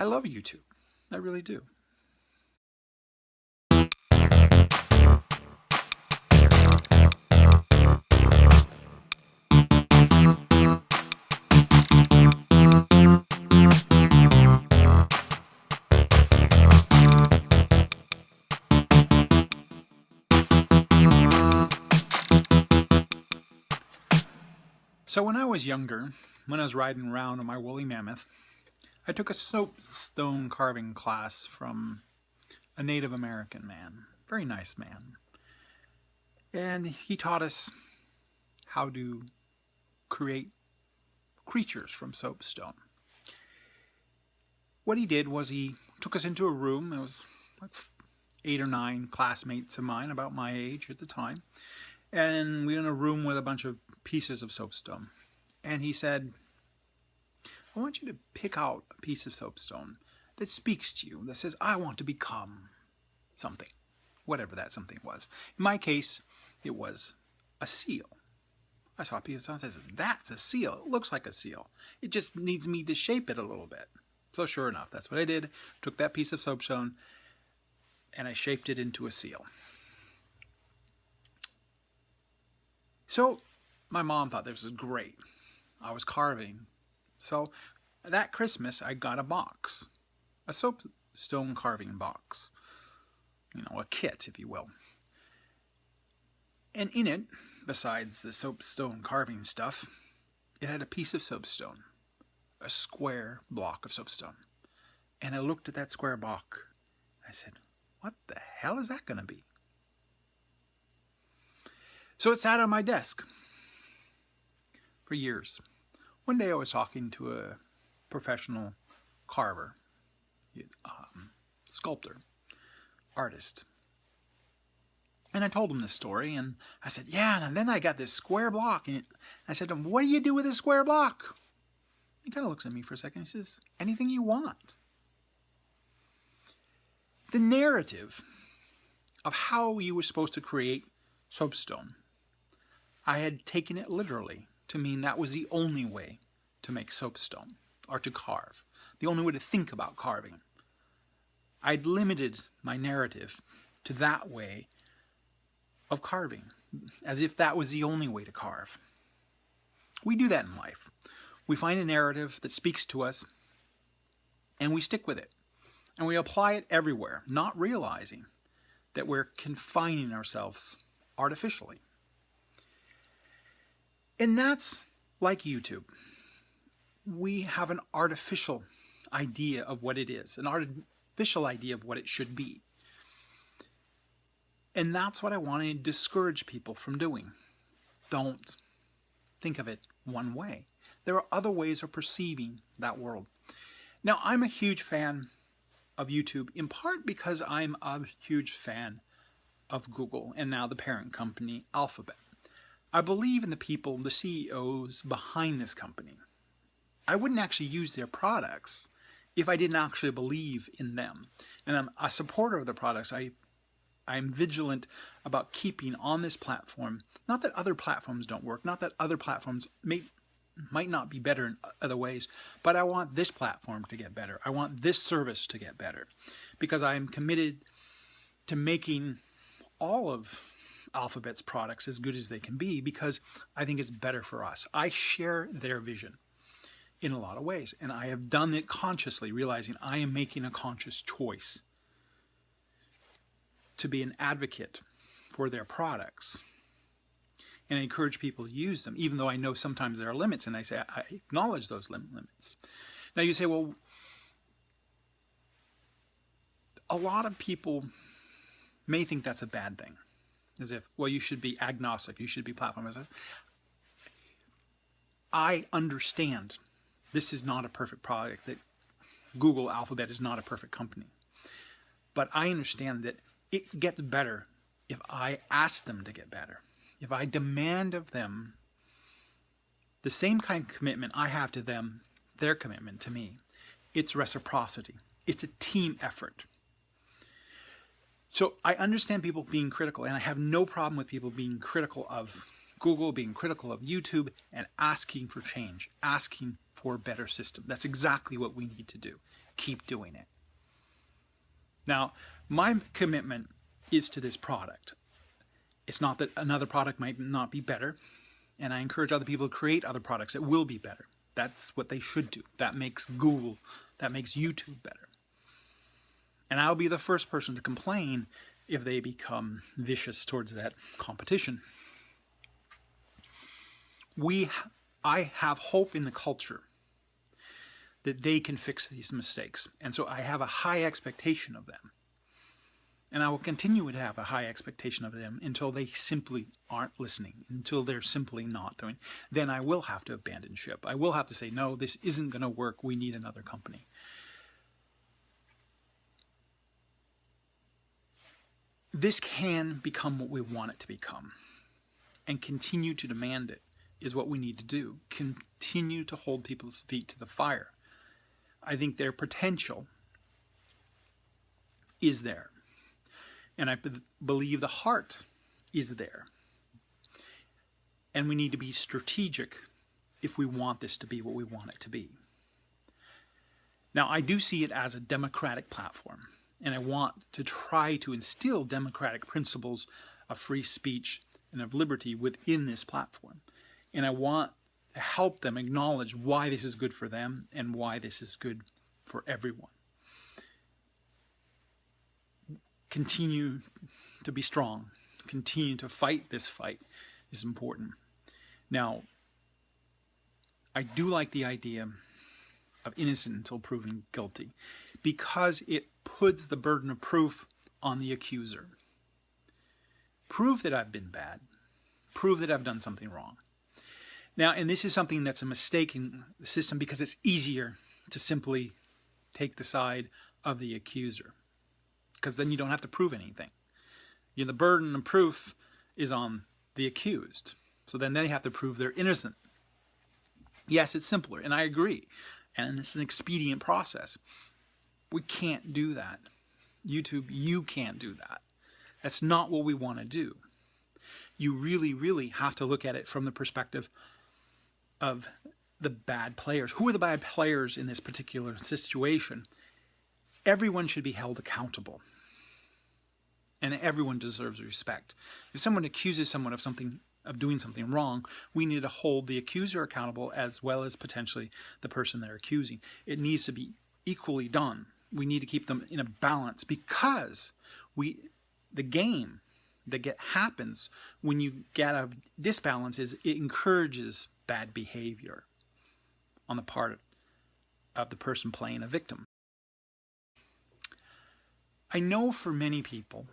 I love YouTube. I really do. So when I was younger, when I was riding around on my woolly mammoth, I took a soapstone carving class from a Native American man, very nice man. And he taught us how to create creatures from soapstone. What he did was he took us into a room, it was like eight or nine classmates of mine about my age at the time, and we were in a room with a bunch of pieces of soapstone. And he said, I want you to pick out a piece of soapstone that speaks to you, that says, I want to become something, whatever that something was. In my case, it was a seal. I saw a piece of stone that says, that's a seal. It looks like a seal. It just needs me to shape it a little bit. So sure enough, that's what I did. Took that piece of soapstone and I shaped it into a seal. So my mom thought this was great. I was carving. So that Christmas, I got a box, a soapstone carving box, you know, a kit, if you will. And in it, besides the soapstone carving stuff, it had a piece of soapstone, a square block of soapstone. And I looked at that square block. I said, what the hell is that going to be? So it sat on my desk for years. One day I was talking to a professional carver, um, sculptor, artist. And I told him this story, and I said, yeah, and then I got this square block. And I said to him, what do you do with this square block? He kind of looks at me for a second. He says, anything you want. The narrative of how you were supposed to create soapstone I had taken it literally to mean that was the only way to make soapstone or to carve, the only way to think about carving. I'd limited my narrative to that way of carving, as if that was the only way to carve. We do that in life. We find a narrative that speaks to us, and we stick with it. And we apply it everywhere, not realizing that we're confining ourselves artificially. And that's like YouTube. We have an artificial idea of what it is, an artificial idea of what it should be. And that's what I want to discourage people from doing. Don't think of it one way. There are other ways of perceiving that world. Now, I'm a huge fan of YouTube, in part because I'm a huge fan of Google and now the parent company, Alphabet. I believe in the people, the CEOs behind this company. I wouldn't actually use their products if I didn't actually believe in them. And I'm a supporter of the products. I, I'm vigilant about keeping on this platform, not that other platforms don't work, not that other platforms may, might not be better in other ways, but I want this platform to get better. I want this service to get better because I am committed to making all of Alphabet's products as good as they can be because I think it's better for us. I share their vision in a lot of ways, and I have done it consciously, realizing I am making a conscious choice to be an advocate for their products. And I encourage people to use them, even though I know sometimes there are limits, and I say I acknowledge those lim limits. Now you say, well, a lot of people may think that's a bad thing as if, well, you should be agnostic, you should be platform. I understand this is not a perfect product, that Google Alphabet is not a perfect company. But I understand that it gets better if I ask them to get better. If I demand of them the same kind of commitment I have to them, their commitment to me. It's reciprocity. It's a team effort. So I understand people being critical, and I have no problem with people being critical of Google, being critical of YouTube, and asking for change, asking for a better system. That's exactly what we need to do. Keep doing it. Now, my commitment is to this product. It's not that another product might not be better, and I encourage other people to create other products that will be better. That's what they should do. That makes Google, that makes YouTube better. And I'll be the first person to complain if they become vicious towards that competition. We, I have hope in the culture that they can fix these mistakes. And so I have a high expectation of them. And I will continue to have a high expectation of them until they simply aren't listening, until they're simply not doing. Then I will have to abandon ship. I will have to say, no, this isn't going to work. We need another company. This can become what we want it to become and continue to demand it is what we need to do. Continue to hold people's feet to the fire. I think their potential is there. And I believe the heart is there. And we need to be strategic if we want this to be what we want it to be. Now, I do see it as a democratic platform, and I want to try to instill democratic principles of free speech and of liberty within this platform. And I want to help them acknowledge why this is good for them and why this is good for everyone. continue to be strong, continue to fight this fight is important. Now, I do like the idea of innocent until proven guilty because it puts the burden of proof on the accuser. Prove that I've been bad. Prove that I've done something wrong. Now, and this is something that's a mistake in the system because it's easier to simply take the side of the accuser because then you don't have to prove anything. You know, the burden of proof is on the accused. So then they have to prove they're innocent. Yes, it's simpler, and I agree. And it's an expedient process. We can't do that. YouTube, you can't do that. That's not what we want to do. You really, really have to look at it from the perspective of the bad players. Who are the bad players in this particular situation? Everyone should be held accountable and everyone deserves respect. If someone accuses someone of something of doing something wrong, we need to hold the accuser accountable as well as potentially the person they're accusing. It needs to be equally done. We need to keep them in a balance because we the game that get happens when you get a disbalance is it encourages bad behavior on the part of the person playing a victim. I know for many people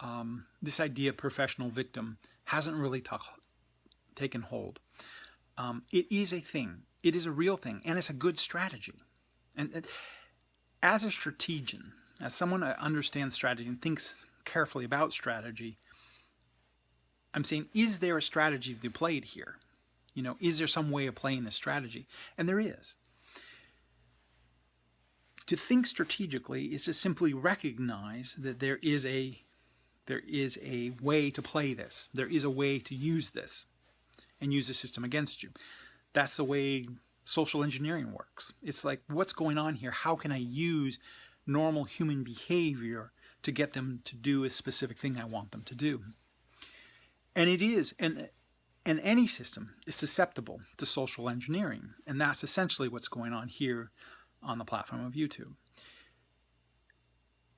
um, this idea of professional victim hasn't really taken hold. Um, it is a thing. It is a real thing, and it's a good strategy. And, and as a strategian, as someone that understands strategy and thinks carefully about strategy, I'm saying, is there a strategy to be played here? You know, is there some way of playing this strategy? And there is. To think strategically is to simply recognize that there is a there is a way to play this. There is a way to use this and use the system against you. That's the way social engineering works. It's like, what's going on here? How can I use normal human behavior to get them to do a specific thing I want them to do? And it is, and, and any system is susceptible to social engineering. And that's essentially what's going on here on the platform of YouTube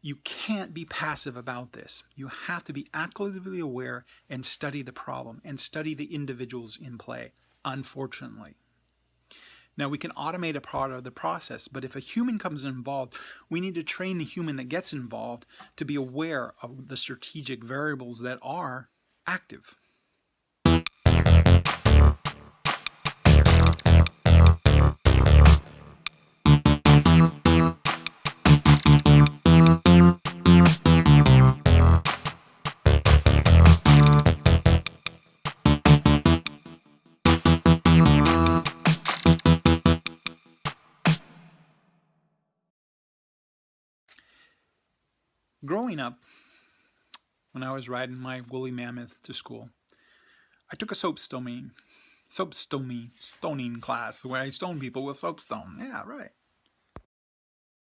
you can't be passive about this. You have to be actively aware and study the problem and study the individuals in play, unfortunately. Now, we can automate a part of the process, but if a human comes involved, we need to train the human that gets involved to be aware of the strategic variables that are active. Growing up, when I was riding my woolly mammoth to school, I took a soapstone soapstoning stoning class where I stone people with soapstone. Yeah, right.